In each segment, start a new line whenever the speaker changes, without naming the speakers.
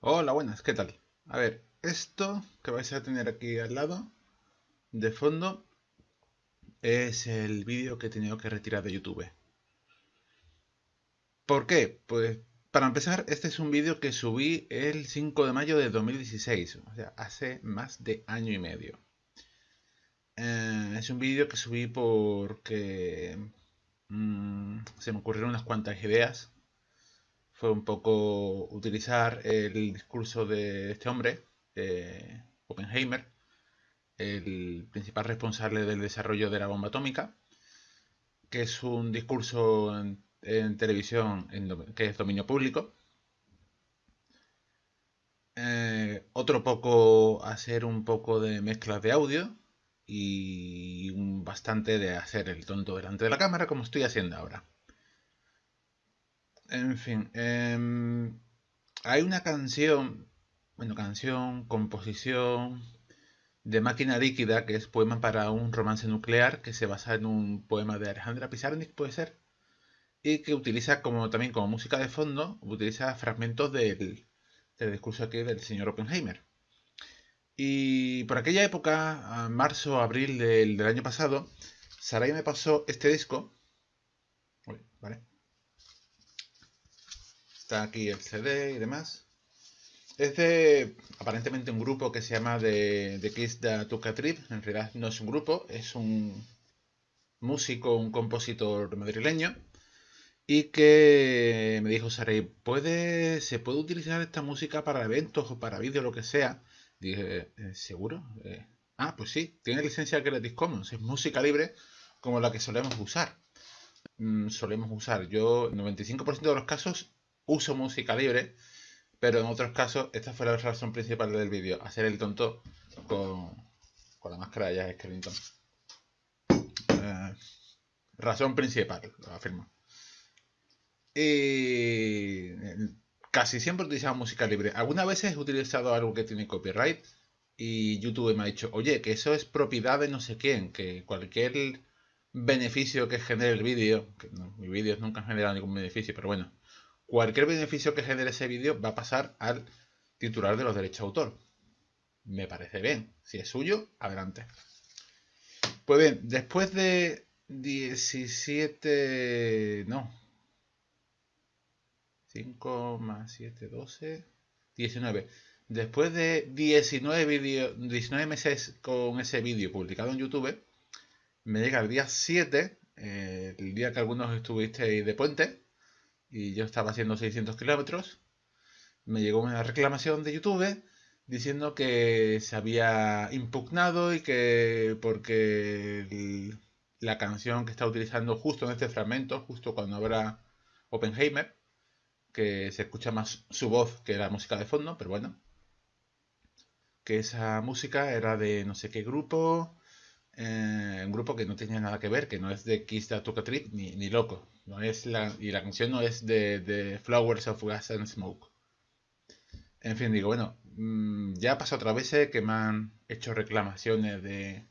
Hola, buenas, ¿qué tal? A ver, esto que vais a tener aquí al lado, de fondo, es el vídeo que he tenido que retirar de YouTube. ¿Por qué? Pues para empezar, este es un vídeo que subí el 5 de mayo de 2016, o sea, hace más de año y medio. Eh, es un vídeo que subí porque mm, se me ocurrieron unas cuantas ideas fue un poco utilizar el discurso de este hombre, Oppenheimer, el principal responsable del desarrollo de la bomba atómica, que es un discurso en, televisión que es dominio público. Eh, otro poco hacer un poco de mezclas de audio y bastante de hacer el tonto delante de la cámara como estoy haciendo ahora. En fin, em, hay una canción, bueno, canción, composición de Máquina Líquida, que es poema para un romance nuclear, que se basa en un poema de Alejandra Pizarnik, puede ser, y que utiliza como también como música de fondo, utiliza fragmentos del, discurso aquí del señor Oppenheimer. Y por aquella época, marzo, abril del, del año pasado, Sarai me pasó este disco. ¿vale? Está aquí el CD y demás. Es de aparentemente un grupo que se llama The, the Tuca Trip. En realidad no es un grupo, es un músico, un compositor madrileño. Y que me dijo Saray, ¿puede, ¿se puede utilizar esta música para eventos o para vídeos, lo que sea? Dije, ¿Eh, ¿seguro? Eh, ah, pues sí, tiene licencia Creative Commons, es música libre como la que solemos usar. Mm, solemos usar. Yo, en 95% de los casos, uso música libre, pero en otros casos esta fue la razón principal del vídeo, hacer el tonto con, la máscara de Jack Skellington. Eh, razón principal, lo afirmo. Y casi siempre he utilizado música libre. Algunas veces he utilizado algo que tiene copyright y YouTube me ha dicho, oye, que eso es propiedad de no sé quién, que cualquier beneficio que genere el vídeo, que no, mis vídeos nunca han generado ningún beneficio, pero bueno, cualquier beneficio que genere ese vídeo va a pasar al titular de los derechos de autor. Me parece bien. Si es suyo, adelante. Pues bien, después de 17... No. 5 más 7, 12... 19. Después de 19, video, 19 meses con ese vídeo publicado en YouTube, me llega el día 7, eh, el día que algunos estuvisteis de puente, y yo estaba haciendo 600 kilómetros, me llegó una reclamación de YouTube diciendo que se había impugnado y que porque la canción que está utilizando justo en este fragmento, justo cuando habrá Oppenheimer, que se escucha más su voz que la música de fondo, pero bueno, que esa música era de no sé qué grupo, eh, un grupo que no tenía nada que ver, que no es de Kiss the ni, ni loco. No es la, y la canción no es de, Flowers of Gas and Smoke. En fin, digo, bueno, mm, ya ha pasado otra vez que me han hecho reclamaciones de,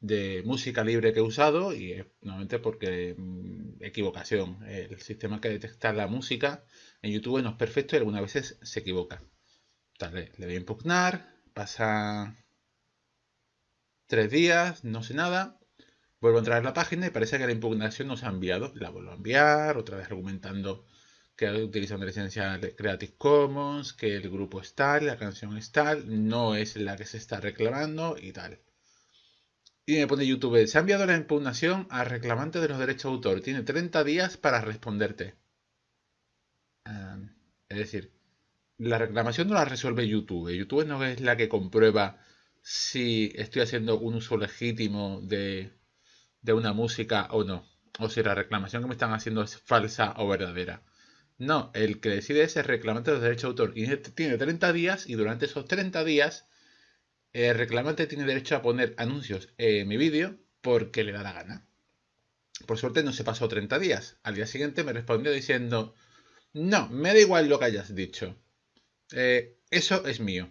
de música libre que he usado y es normalmente porque mm, equivocación. El sistema que detecta la música en YouTube no es perfecto y algunas veces se equivoca. le voy a impugnar, pasa tres días, no sé nada, vuelvo a entrar en la página y parece que la impugnación no se ha enviado. La vuelvo a enviar, otra vez argumentando que utilizan la licencia Creative Commons, que el grupo es tal, la canción es tal, no es la que se está reclamando y tal. Y me pone YouTube, se ha enviado la impugnación al reclamante de los derechos de autor. Tiene 30 días para responderte. es decir, la reclamación no la resuelve YouTube. YouTube no es la que comprueba si estoy haciendo un uso legítimo de, una música o no. O si la reclamación que me están haciendo es falsa o verdadera. No, el que decide es el reclamante de los derechos de autor. Y este tiene 30 días y durante esos 30 días el reclamante tiene derecho a poner anuncios en mi vídeo porque le da la gana. Por suerte no se pasó 30 días. Al día siguiente me respondió diciendo, no, me da igual lo que hayas dicho. Eh, eso es mío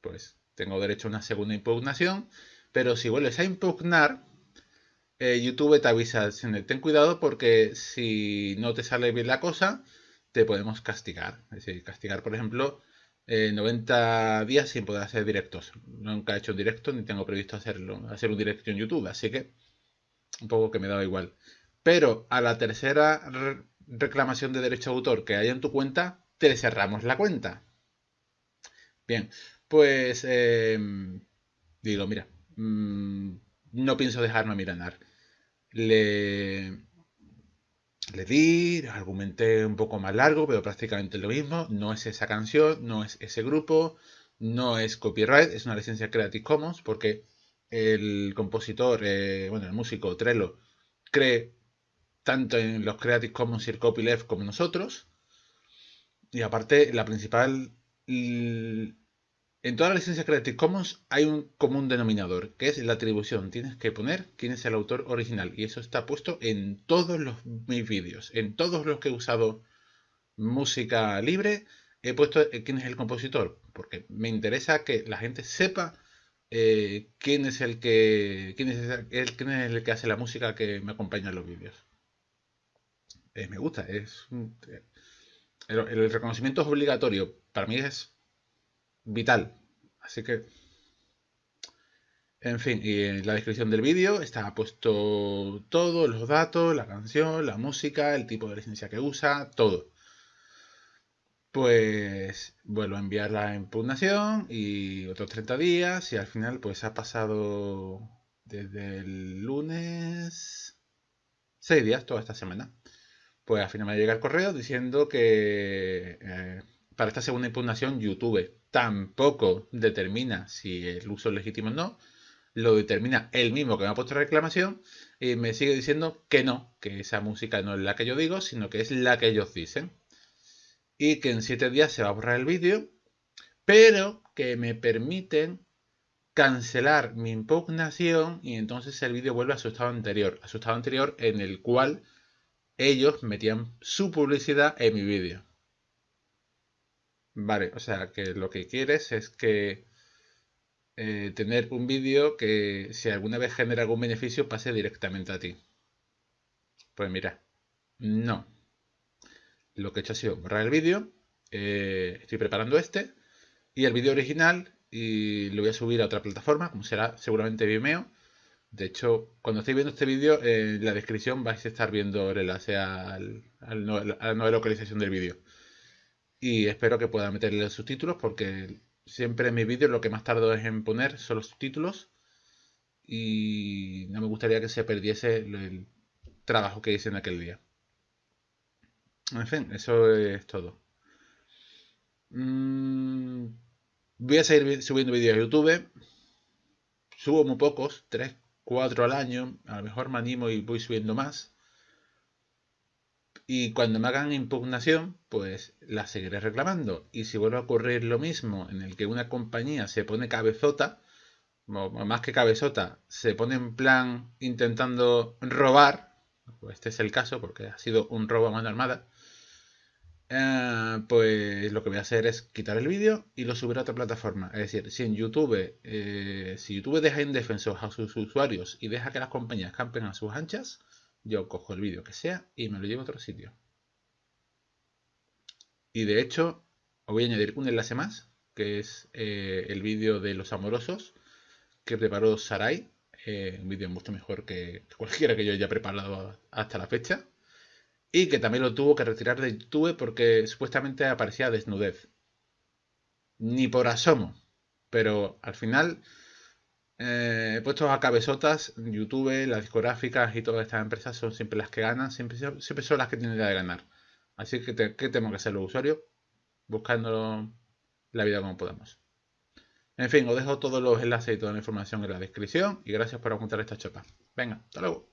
pues tengo derecho a una segunda impugnación, pero si vuelves a impugnar, eh, YouTube te avisa, ten cuidado porque si no te sale bien la cosa, te podemos castigar. Es decir, castigar, por ejemplo, 90 días sin poder hacer directos. Nunca he hecho un directo ni tengo previsto hacerlo, hacer un directo en YouTube, así que un poco que me da igual. Pero a la tercera reclamación de derecho de autor que haya en tu cuenta, te cerramos la cuenta. Bien, pues em, digo, mira, mm, no pienso dejarme mirar. Le, le di, argumenté un poco más largo, pero prácticamente lo mismo. No es esa canción, no es ese grupo, no es copyright, es una licencia Creative Commons porque el compositor, eh, bueno, el músico Trello, cree tanto en los Creative Commons y el copyleft como nosotros. Y aparte, la principal en todas las licencias Creative Commons hay un común denominador, que es la atribución. Tienes que poner quién es el autor original. Y eso está puesto en todos los, mis vídeos. En todos los que he usado música libre, he puesto eh, quién es el compositor. Porque me interesa que la gente sepa eh, quién es el que quién es el, el que hace la música que me acompaña en los vídeos. Eh, me gusta, es el reconocimiento es obligatorio. Para mí es vital. Así que, en fin, y en la descripción del vídeo está puesto todo, los datos, la canción, la música, el tipo de licencia que usa, todo. Pues vuelvo a enviar la impugnación y otros 30 días y al final pues ha pasado desde el lunes 6 días, toda esta semana. Pues al final me llega el correo diciendo que eh, para esta segunda impugnación YouTube tampoco determina si el uso es legítimo o no, lo determina él mismo que me ha puesto reclamación y me sigue diciendo que no, que esa música no es la que yo digo, sino que es la que ellos dicen. Y que en siete días se va a borrar el vídeo, pero que me permiten cancelar mi impugnación y entonces el vídeo vuelve a su estado anterior, a su estado anterior en el cual ellos metían su publicidad en mi vídeo. Vale, o sea que lo que quieres es que eh, tener un vídeo que si alguna vez genera algún beneficio pase directamente a ti. Pues mira, no. Lo que he hecho ha sido borrar el vídeo. Eh, estoy preparando este. Y el vídeo original y lo voy a subir a otra plataforma, como será seguramente Vimeo. De hecho, cuando estéis viendo este vídeo, en la descripción vais a estar viendo el enlace al, a la nueva localización del vídeo y espero que pueda meterle subtítulos porque siempre en mis vídeos lo que más tardo es en poner son los subtítulos y no me gustaría que se perdiese el trabajo que hice en aquel día. En fin, eso es todo. Mm, voy a seguir subiendo vídeos a YouTube. Subo muy pocos, 3, 4 al año. A lo mejor me animo y voy subiendo más. Y cuando me hagan impugnación, pues la seguiré reclamando. Y si vuelve a ocurrir lo mismo en el que una compañía se pone cabezota, o más que cabezota, se pone en plan intentando robar, pues este es el caso porque ha sido un robo a mano armada, eh, pues lo que voy a hacer es quitar el vídeo y lo subir a otra plataforma. Es decir, si en YouTube, eh, si YouTube deja indefensos a sus usuarios y deja que las compañías campen a sus anchas, yo cojo el vídeo que sea y me lo llevo a otro sitio. Y de hecho, os voy a añadir un enlace más, que es eh, el vídeo de los amorosos que preparó Sarai. Eh, un vídeo mucho mejor que cualquiera que yo haya preparado hasta la fecha. Y que también lo tuvo que retirar de YouTube porque supuestamente aparecía desnudez. Ni por asomo. Pero al final eh, puestos a cabezotas, YouTube, las discográficas y todas estas empresas son siempre las que ganan, siempre, siempre son las que tienen idea de ganar. Así que, ¿qué tenemos que hacer los usuarios? Buscando la vida como podamos. En fin, os dejo todos los enlaces y toda la información en la descripción y gracias por apuntar esta chapa. Venga, hasta luego.